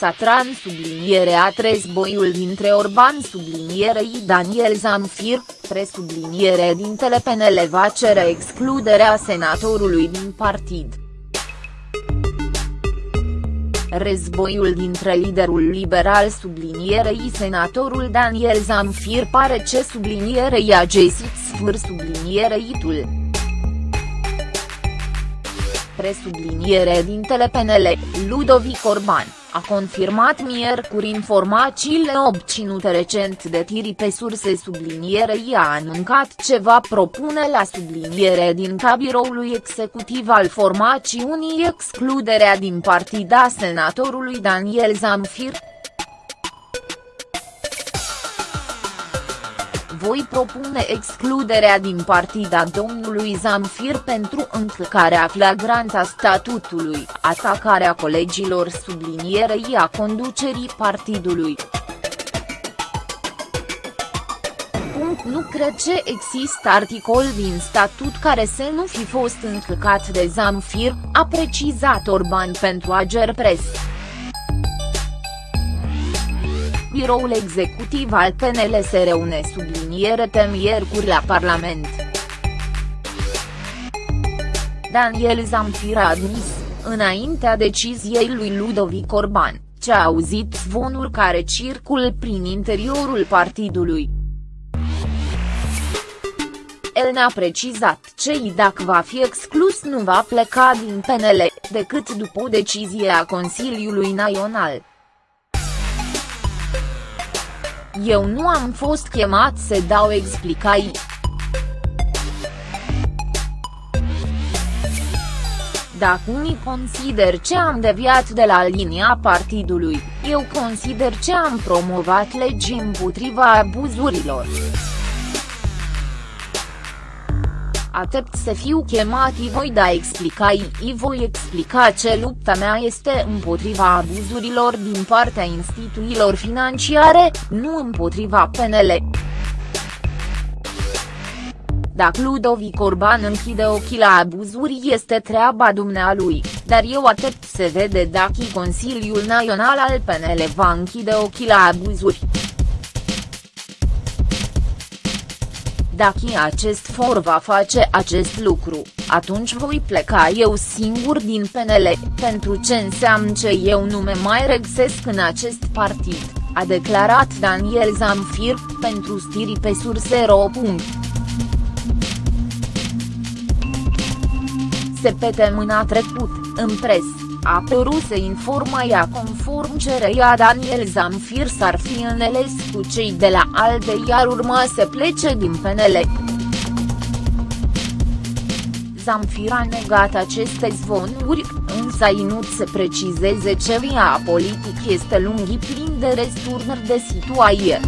Satran subliniere a boiul dintre Orban sublinierei Daniel Zamfir, presubliniere dintele PNL va cere excluderea senatorului din partid. Războiul dintre liderul liberal sublinierei senatorul Daniel Zamfir pare ce sublinierei a găsit sfâr sublinierei tul. Presubliniere dintele PNL, Ludovic Orban a confirmat miercuri informațiile obținute recent de tiri pe surse sublinierei a anuncat ce va propune la subliniere din cabiroului executiv al formațiunii excluderea din partida senatorului Daniel Zamfir, voi propune excluderea din partida domnului Zamfir pentru încălcarea flagrantă a statutului, atacarea colegilor sublinierei a conducerii partidului. Nu cred că există articol din statut care să nu fi fost încălcat de Zamfir, a precizat Orban pentru Ager Biroul executiv al PNL se reune subliniere miercuri la Parlament. Daniel Zamfir a admis, înaintea deciziei lui Ludovic Orban, ce a auzit zvonuri care circul prin interiorul partidului. El ne-a precizat ce dacă va fi exclus nu va pleca din PNL, decât după o decizie a Consiliului Național. Eu nu am fost chemat să dau explicații. Dacă unii consider ce am deviat de la linia partidului, eu consider ce am promovat legi împotriva abuzurilor. Aștept să fiu chemat i voi da explicații i voi explica ce lupta mea este împotriva abuzurilor din partea instituțiilor financiare, nu împotriva PNL. Dacă Ludovic Orban închide ochii la abuzuri este treaba dumnealui, dar eu aștept să vede dacă Consiliul Național al PNL va închide ochii la abuzuri. Dacă acest for va face acest lucru, atunci voi pleca eu singur din PNL, pentru ce înseamnă că eu nu me mai regăsesc în acest partid, a declarat Daniel Zamfir, pentru stiri pe surse.ro. Se mâna trecut, în presă a apărut să informaia conform cereia Daniel Zamfir s-ar fi înțeles cu cei de la ALDE iar urma să plece din PNL. Zamfir a negat aceste zvonuri, însă a ținut să precizeze ce via politic este lunghi plin de resturnări de situație.